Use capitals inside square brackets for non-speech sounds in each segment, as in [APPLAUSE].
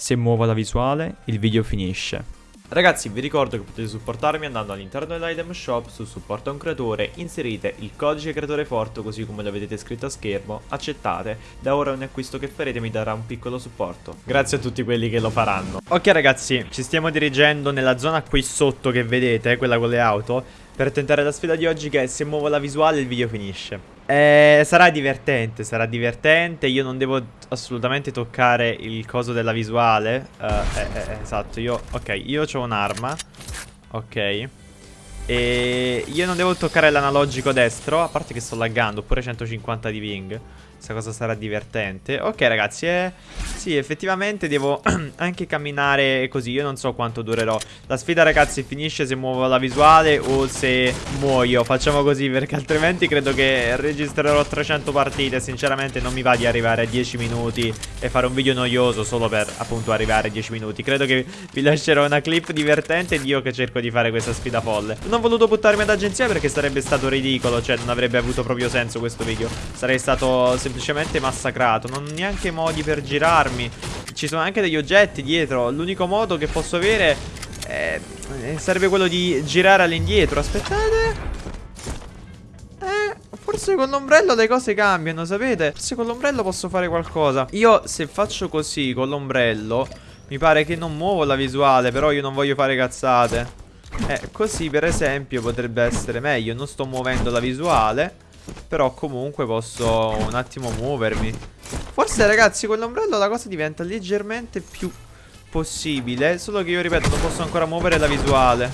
Se muovo la visuale, il video finisce. Ragazzi vi ricordo che potete supportarmi andando all'interno dell'item shop su supporto a un creatore, inserite il codice creatore forte così come lo vedete scritto a schermo, accettate, da ora ogni acquisto che farete mi darà un piccolo supporto. Grazie a tutti quelli che lo faranno. Ok ragazzi, ci stiamo dirigendo nella zona qui sotto che vedete, quella con le auto, per tentare la sfida di oggi che è se muovo la visuale il video finisce. Eh, sarà divertente, sarà divertente. Io non devo assolutamente toccare il coso della visuale. Uh, eh, eh, esatto, io... Ok, io ho un'arma. Ok. E io non devo toccare l'analogico destro, a parte che sto laggando, oppure 150 di ping. Questa cosa sarà divertente. Ok ragazzi, eh, sì, effettivamente devo [CLEARS THROAT] anche camminare così. Io non so quanto durerò. La sfida ragazzi finisce se muovo la visuale o se muoio. Facciamo così perché altrimenti credo che registrerò 300 partite. Sinceramente non mi va di arrivare a 10 minuti e fare un video noioso solo per appunto arrivare a 10 minuti. Credo che vi lascerò una clip divertente di io che cerco di fare questa sfida folle. Non ho voluto buttarmi ad agenzia perché sarebbe stato ridicolo. Cioè non avrebbe avuto proprio senso questo video. Sarei stato semplicemente massacrato. Non ho neanche modi per girarmi. Ci sono anche degli oggetti dietro. L'unico modo che posso avere è... sarebbe quello di girare all'indietro. Aspettate. Eh, forse con l'ombrello le cose cambiano, sapete? Forse con l'ombrello posso fare qualcosa. Io se faccio così con l'ombrello, mi pare che non muovo la visuale, però io non voglio fare cazzate. Eh, così per esempio potrebbe essere meglio. Non sto muovendo la visuale. Però comunque posso un attimo muovermi. Forse ragazzi con l'ombrello la cosa diventa leggermente più possibile. Solo che io ripeto non posso ancora muovere la visuale.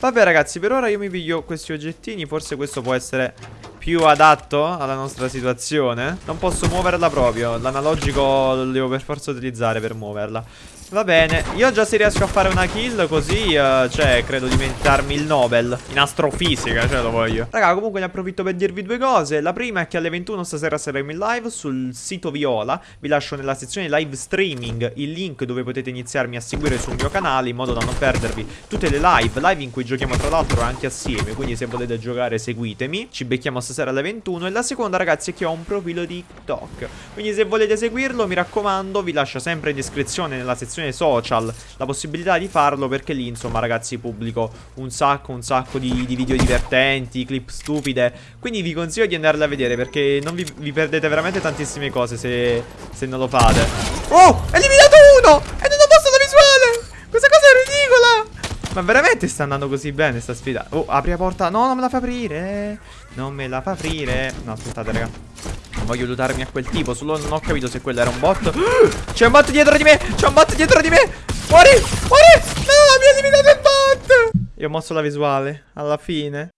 Vabbè ragazzi per ora io mi piglio questi oggettini. Forse questo può essere più adatto alla nostra situazione. Non posso muoverla proprio. L'analogico lo devo per forza utilizzare per muoverla Va bene, io già se riesco a fare una kill così, uh, cioè, credo di meritarmi il Nobel in astrofisica, cioè lo voglio. Raga, comunque ne approfitto per dirvi due cose. La prima è che alle 21 stasera saremo in live sul sito Viola. Vi lascio nella sezione live streaming il link dove potete iniziarmi a seguire sul mio canale in modo da non perdervi tutte le live, live in cui giochiamo tra l'altro anche assieme, quindi se volete giocare seguitemi. Ci becchiamo stasera alle 21 e la seconda ragazzi è che ho un profilo di TikTok. Quindi se volete seguirlo, mi raccomando, vi lascio sempre in descrizione nella sezione sezione social la possibilità di farlo perché lì insomma ragazzi pubblico un sacco un sacco di, di video divertenti, clip stupide Quindi vi consiglio di andarle a vedere perché non vi, vi perdete veramente tantissime cose se, se non lo fate Oh! Eliminato uno! E non ho posto la visuale! Questa cosa è ridicola! Ma veramente sta andando così bene sta sfida Oh, apri la porta No, non me la fa aprire Non me la fa aprire No, aspettate raga Voglio lootarmi a quel tipo Solo non ho capito se quello era un bot. [GASPS] C'è un bot dietro di me! C'è un bot dietro di me! Muori! Muori! No mi ha eliminato il bot! Io ho mosso la visuale Alla fine